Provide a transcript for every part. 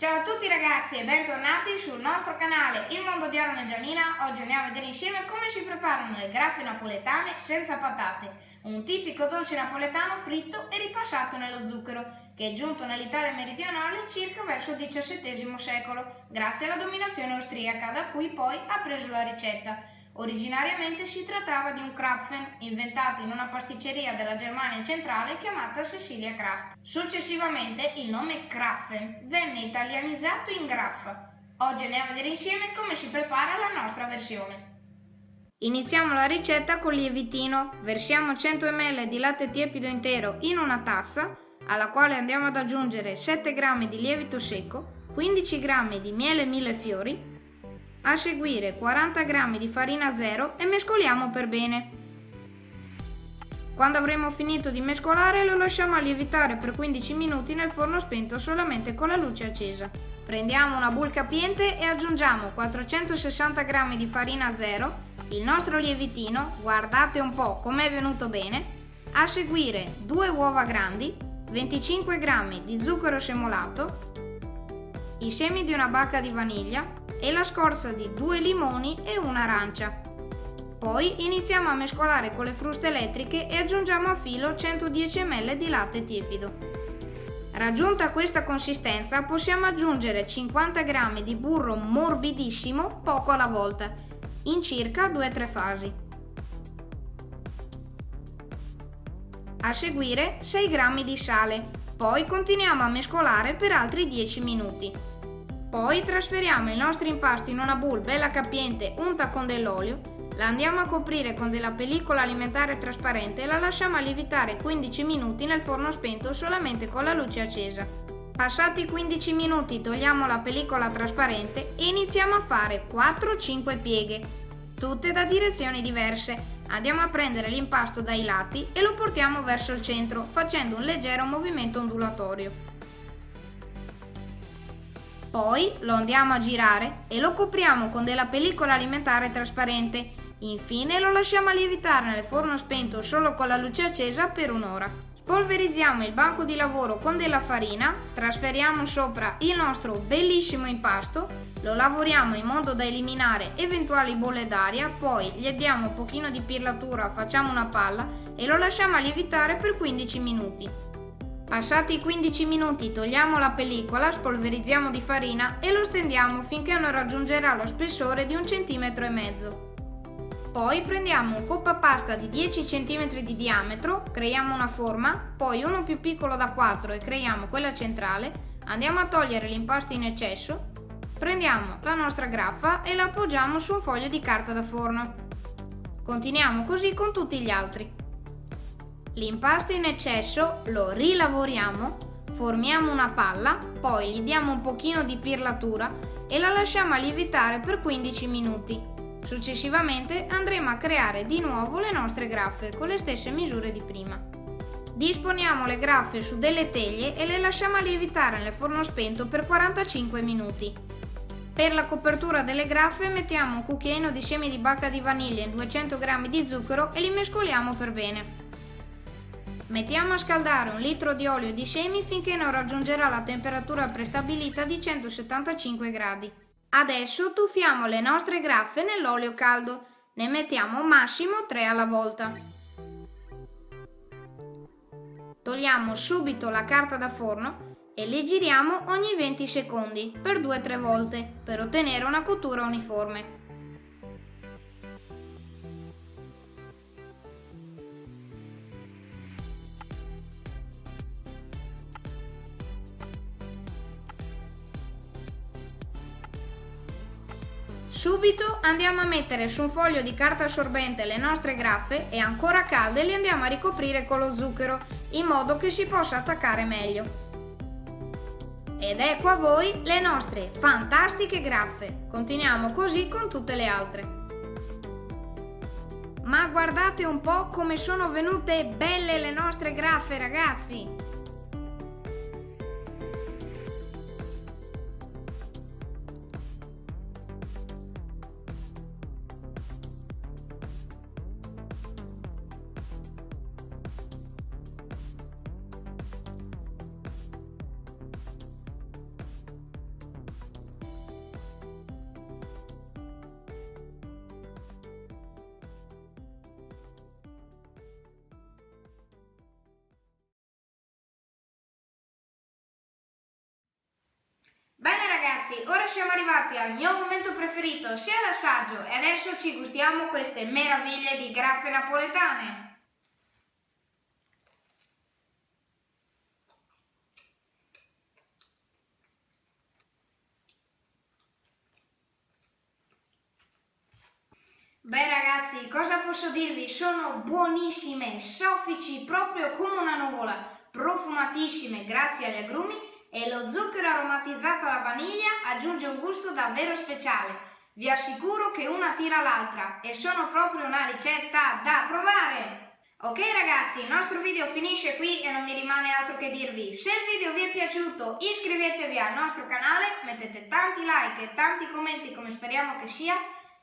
Ciao a tutti ragazzi e bentornati sul nostro canale Il Mondo di Aaron e Gianina. Oggi andiamo a vedere insieme come si preparano le graffe napoletane senza patate, un tipico dolce napoletano fritto e ripassato nello zucchero, che è giunto nell'Italia meridionale circa verso il XVII secolo, grazie alla dominazione austriaca, da cui poi ha preso la ricetta. Originariamente si trattava di un Krapfen inventato in una pasticceria della Germania centrale chiamata Cecilia Kraft. Successivamente il nome Krapfen venne italianizzato in Graffa. Oggi andiamo a vedere insieme come si prepara la nostra versione. Iniziamo la ricetta con lievitino. Versiamo 100 ml di latte tiepido intero in una tassa, alla quale andiamo ad aggiungere 7 g di lievito secco, 15 g di miele millefiori, a seguire 40 g di farina zero e mescoliamo per bene. Quando avremo finito di mescolare lo lasciamo lievitare per 15 minuti nel forno spento solamente con la luce accesa. Prendiamo una bowl capiente e aggiungiamo 460 g di farina zero, il nostro lievitino, guardate un po' com'è venuto bene, a seguire 2 uova grandi, 25 g di zucchero semolato, i semi di una bacca di vaniglia, e la scorza di due limoni e un'arancia. Poi iniziamo a mescolare con le fruste elettriche e aggiungiamo a filo 110 ml di latte tiepido. Raggiunta questa consistenza possiamo aggiungere 50 g di burro morbidissimo poco alla volta, in circa 2-3 fasi. A seguire 6 g di sale, poi continuiamo a mescolare per altri 10 minuti. Poi trasferiamo il nostro impasto in una bowl bella capiente unta con dell'olio, la andiamo a coprire con della pellicola alimentare trasparente e la lasciamo lievitare 15 minuti nel forno spento solamente con la luce accesa. Passati 15 minuti togliamo la pellicola trasparente e iniziamo a fare 4-5 pieghe, tutte da direzioni diverse. Andiamo a prendere l'impasto dai lati e lo portiamo verso il centro facendo un leggero movimento ondulatorio. Poi lo andiamo a girare e lo copriamo con della pellicola alimentare trasparente. Infine lo lasciamo lievitare nel forno spento solo con la luce accesa per un'ora. Spolverizziamo il banco di lavoro con della farina, trasferiamo sopra il nostro bellissimo impasto, lo lavoriamo in modo da eliminare eventuali bolle d'aria, poi gli diamo un pochino di pirlatura, facciamo una palla e lo lasciamo lievitare per 15 minuti. Passati i 15 minuti togliamo la pellicola, spolverizziamo di farina e lo stendiamo finché non raggiungerà lo spessore di un centimetro e mezzo. Poi prendiamo un coppa pasta di 10 cm di diametro, creiamo una forma, poi uno più piccolo da 4 e creiamo quella centrale, andiamo a togliere l'impasto in eccesso, prendiamo la nostra graffa e la appoggiamo su un foglio di carta da forno. Continuiamo così con tutti gli altri. L'impasto in eccesso lo rilavoriamo, formiamo una palla, poi gli diamo un pochino di pirlatura e la lasciamo lievitare per 15 minuti. Successivamente andremo a creare di nuovo le nostre graffe con le stesse misure di prima. Disponiamo le graffe su delle teglie e le lasciamo lievitare nel forno spento per 45 minuti. Per la copertura delle graffe mettiamo un cucchiaino di semi di bacca di vaniglia e 200 g di zucchero e li mescoliamo per bene. Mettiamo a scaldare un litro di olio di semi finché non raggiungerà la temperatura prestabilita di 175 gradi. Adesso tuffiamo le nostre graffe nell'olio caldo. Ne mettiamo massimo 3 alla volta. Togliamo subito la carta da forno e le giriamo ogni 20 secondi per 2-3 volte per ottenere una cottura uniforme. Subito andiamo a mettere su un foglio di carta assorbente le nostre graffe e ancora calde le andiamo a ricoprire con lo zucchero in modo che si possa attaccare meglio. Ed ecco a voi le nostre fantastiche graffe. Continuiamo così con tutte le altre. Ma guardate un po' come sono venute belle le nostre graffe ragazzi! Ragazzi, ora siamo arrivati al mio momento preferito, sia l'assaggio, e adesso ci gustiamo queste meraviglie di graffe napoletane. Beh ragazzi, cosa posso dirvi? Sono buonissime, soffici, proprio come una nuvola, profumatissime grazie agli agrumi e lo zucchero aromatizzato alla vaniglia aggiunge un gusto davvero speciale. Vi assicuro che una tira l'altra e sono proprio una ricetta da provare! Ok ragazzi, il nostro video finisce qui e non mi rimane altro che dirvi. Se il video vi è piaciuto iscrivetevi al nostro canale, mettete tanti like e tanti commenti come speriamo che sia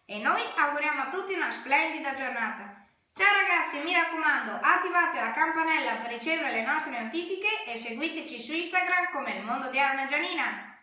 e noi auguriamo a tutti una splendida giornata. Ciao ragazzi, mi raccomando, attivate la campanella per ricevere le nostre notifiche e seguiteci su Instagram come il mondo di Arma Gianina.